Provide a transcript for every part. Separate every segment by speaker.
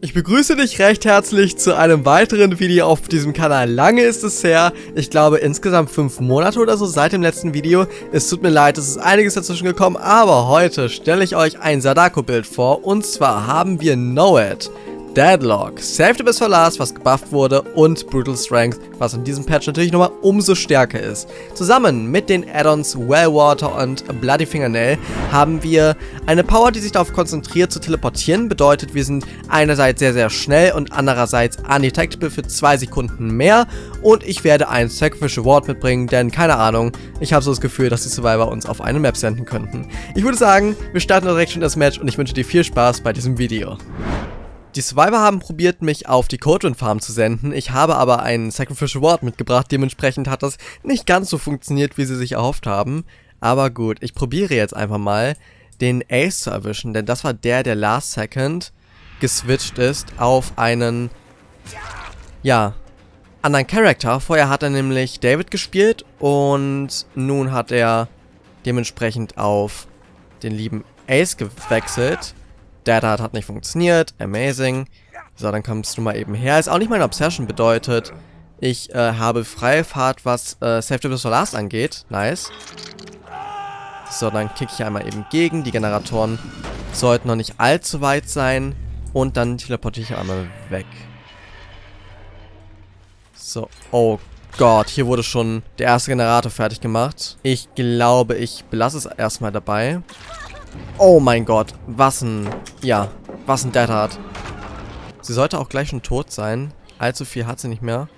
Speaker 1: Ich begrüße dich recht herzlich zu einem weiteren Video auf diesem Kanal. Lange ist es her, ich glaube insgesamt fünf Monate oder so seit dem letzten Video. Es tut mir leid, es ist einiges dazwischen gekommen, aber heute stelle ich euch ein Sadako-Bild vor. Und zwar haben wir Know It. Deadlock, Save the Best for Last, was gebufft wurde, und Brutal Strength, was in diesem Patch natürlich nochmal umso stärker ist. Zusammen mit den Add-ons Wellwater und Bloody Fingernail haben wir eine Power, die sich darauf konzentriert zu teleportieren, bedeutet wir sind einerseits sehr sehr schnell und andererseits undetectable für zwei Sekunden mehr und ich werde ein Sacrificial Ward mitbringen, denn keine Ahnung, ich habe so das Gefühl, dass die Survivor uns auf eine Map senden könnten. Ich würde sagen, wir starten direkt schon das Match und ich wünsche dir viel Spaß bei diesem Video. Die Survivor haben probiert, mich auf die Codrin Farm zu senden. Ich habe aber einen Sacrificial Ward mitgebracht. Dementsprechend hat das nicht ganz so funktioniert, wie sie sich erhofft haben. Aber gut, ich probiere jetzt einfach mal, den Ace zu erwischen. Denn das war der, der last second geswitcht ist auf einen, ja, anderen Charakter. Vorher hat er nämlich David gespielt und nun hat er dementsprechend auf den lieben Ace gewechselt. Data hat nicht funktioniert. Amazing. So, dann kommst du mal eben her. Ist auch nicht meine Obsession bedeutet. Ich äh, habe freie Fahrt, was äh, Safety Visual Last angeht. Nice. So, dann kicke ich einmal eben gegen. Die Generatoren sollten noch nicht allzu weit sein. Und dann teleportiere ich einmal weg. So, oh Gott, hier wurde schon der erste Generator fertig gemacht. Ich glaube, ich belasse es erstmal dabei. Oh mein Gott, was ein... Ja, was ein Dead Hard. Sie sollte auch gleich schon tot sein. Allzu viel hat sie nicht mehr.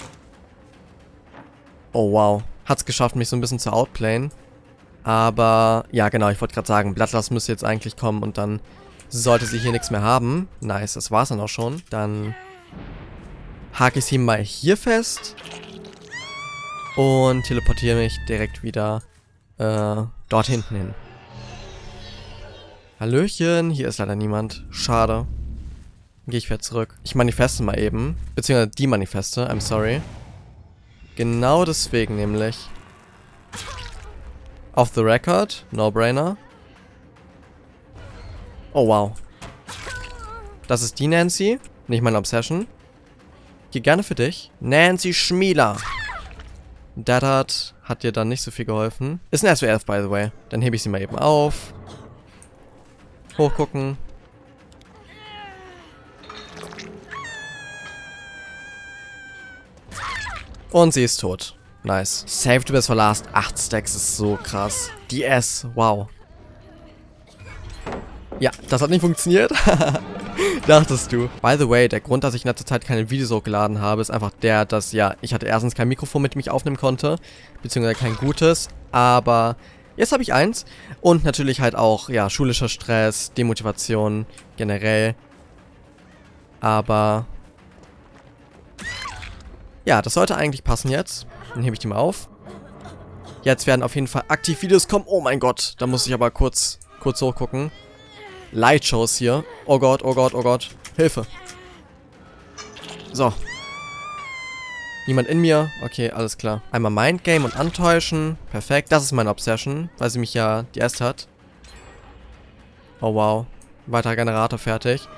Speaker 1: Oh wow. Hat's geschafft, mich so ein bisschen zu outplayen. Aber, ja genau, ich wollte gerade sagen, Bloodlust müsste jetzt eigentlich kommen und dann sollte sie hier nichts mehr haben. Nice, das war's dann auch schon. Dann hake ich sie mal hier fest. Und teleportiere mich direkt wieder äh, dort hinten hin. Hallöchen, hier ist leider niemand. Schade. Gehe ich wieder zurück. Ich manifeste mal eben. Beziehungsweise die Manifeste, I'm sorry. Genau deswegen nämlich. Off the record, no-brainer. Oh wow. Das ist die Nancy, nicht meine Obsession. Geh gerne für dich. Nancy Schmieler. Daddard hat dir dann nicht so viel geholfen. Ist ein SW11, by the way. Dann hebe ich sie mal eben auf. Hochgucken. Und sie ist tot. Nice. Saved bis for last. 8 Stacks ist so krass. Die S. Wow. Ja, das hat nicht funktioniert. Dachtest du. By the way, der Grund, dass ich in letzter Zeit keine Videos hochgeladen habe, ist einfach der, dass, ja, ich hatte erstens kein Mikrofon, mit dem ich aufnehmen konnte. Beziehungsweise kein gutes. Aber Jetzt habe ich eins. Und natürlich halt auch, ja, schulischer Stress, Demotivation generell. Aber... Ja, das sollte eigentlich passen jetzt. Dann hebe ich die mal auf. Jetzt werden auf jeden Fall aktiv Videos kommen. Oh mein Gott, da muss ich aber kurz, kurz hochgucken. Lightshows hier. Oh Gott, oh Gott, oh Gott. Hilfe. So, Niemand in mir? Okay, alles klar. Einmal Mindgame und antäuschen. Perfekt. Das ist meine Obsession, weil sie mich ja die erste hat. Oh wow. Weiterer Generator fertig.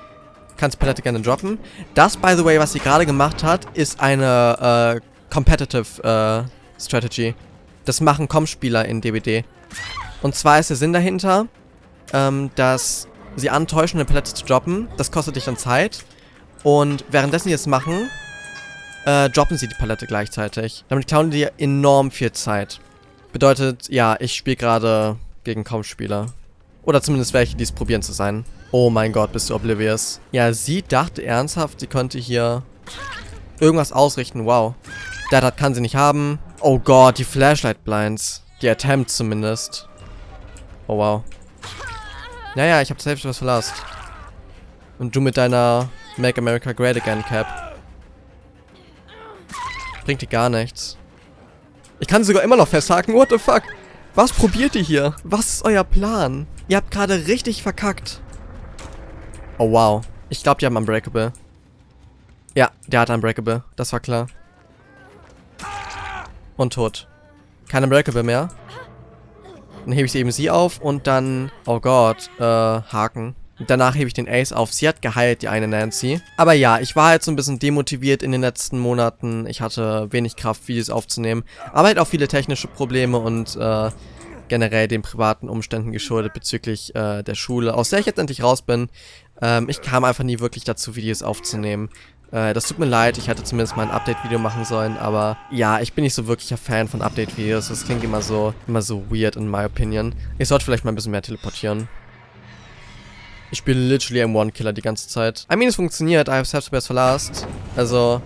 Speaker 1: Kannst Palette gerne droppen. Das, by the way, was sie gerade gemacht hat, ist eine äh, Competitive äh, Strategy. Das machen Com-Spieler in DBD. Und zwar ist der Sinn dahinter, ähm, dass sie antäuschen, eine Palette zu droppen. Das kostet dich dann Zeit. Und währenddessen sie es machen, äh, droppen sie die Palette gleichzeitig. Damit klauen die enorm viel Zeit. Bedeutet, ja, ich spiele gerade gegen kaum Spieler. Oder zumindest welche, die es probieren zu sein. Oh mein Gott, bist du oblivious. Ja, sie dachte ernsthaft, sie könnte hier irgendwas ausrichten. Wow. Das kann sie nicht haben. Oh Gott, die Flashlight Blinds. Die Attempt zumindest. Oh wow. Naja, ich habe selbst was verlasst. Und du mit deiner Make America Great Again Cap. Bringt dir gar nichts. Ich kann sogar immer noch festhaken. What the fuck? Was probiert ihr hier? Was ist euer Plan? Ihr habt gerade richtig verkackt. Oh, wow. Ich glaube, die haben Unbreakable. Ja, der hat Unbreakable. Das war klar. Und tot. Kein Unbreakable mehr. Dann hebe ich eben sie auf und dann... Oh Gott. Äh, Haken. Danach hebe ich den Ace auf. Sie hat geheilt, die eine Nancy. Aber ja, ich war halt so ein bisschen demotiviert in den letzten Monaten. Ich hatte wenig Kraft, Videos aufzunehmen. Aber halt auch viele technische Probleme und äh, generell den privaten Umständen geschuldet bezüglich äh, der Schule, aus der ich jetzt endlich raus bin. Ähm, ich kam einfach nie wirklich dazu, Videos aufzunehmen. Äh, das tut mir leid, ich hätte zumindest mal ein Update-Video machen sollen, aber ja, ich bin nicht so wirklicher Fan von Update-Videos. Das klingt immer so, immer so weird in my opinion. Ich sollte vielleicht mal ein bisschen mehr teleportieren. Ich spiele literally am One-Killer die ganze Zeit. I mean, es funktioniert. I have self best for last. Also,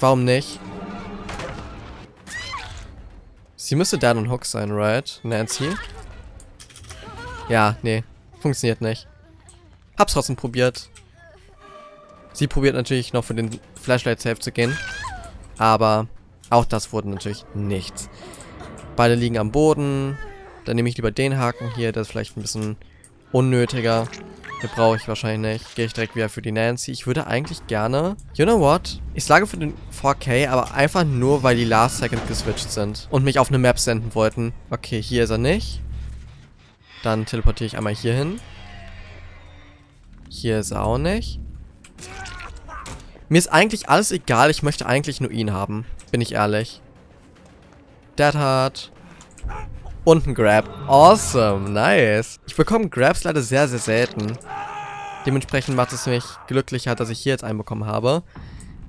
Speaker 1: warum nicht? Sie müsste Dan und Hook sein, right? Nancy? Ja, nee. Funktioniert nicht. Hab's trotzdem probiert. Sie probiert natürlich noch für den Flashlight Safe zu gehen. Aber auch das wurde natürlich nichts. Beide liegen am Boden. Dann nehme ich lieber den Haken hier. Der ist vielleicht ein bisschen unnötiger. Den brauche ich wahrscheinlich nicht. Gehe ich direkt wieder für die Nancy. Ich würde eigentlich gerne... You know what? Ich schlage für den 4K, aber einfach nur, weil die Last Second geswitcht sind. Und mich auf eine Map senden wollten. Okay, hier ist er nicht. Dann teleportiere ich einmal hier hin. Hier ist er auch nicht. Mir ist eigentlich alles egal. Ich möchte eigentlich nur ihn haben. Bin ich ehrlich. Dead Heart. Und ein Grab. Awesome, nice. Ich bekomme Grabs leider sehr, sehr selten. Dementsprechend macht es mich glücklicher, dass ich hier jetzt einen bekommen habe.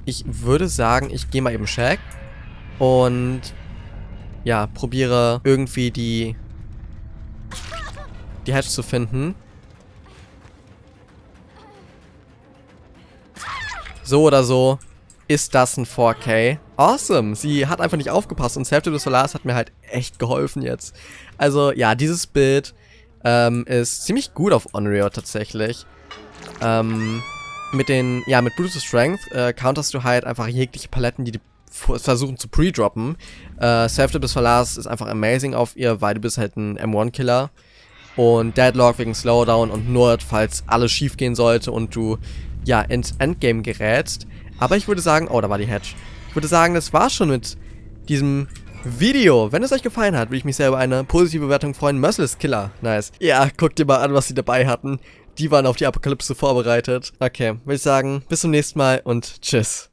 Speaker 1: Ich würde sagen, ich gehe mal eben Shack. Und ja, probiere irgendwie die die Hatch zu finden. So oder so ist das ein 4K. Awesome. Sie hat einfach nicht aufgepasst und Self des Solars hat mir halt echt geholfen jetzt. Also ja, dieses Bild ähm, ist ziemlich gut auf Onryo tatsächlich. Ähm, mit den, ja, mit Brutus Strength äh, counterst du halt einfach jegliche Paletten, die die versuchen zu pre-droppen. Äh, Self des Solars ist einfach amazing auf ihr, weil du bist halt ein M1-Killer. Und Deadlock wegen Slowdown und Nord, falls alles schief gehen sollte und du, ja, ins Endgame gerätst. Aber ich würde sagen, oh, da war die Hatch. Würde sagen, das war's schon mit diesem Video. Wenn es euch gefallen hat, würde ich mich sehr über eine positive Bewertung freuen. Merciless Killer, nice. Ja, guckt dir mal an, was sie dabei hatten. Die waren auf die Apokalypse vorbereitet. Okay, würde ich sagen, bis zum nächsten Mal und tschüss.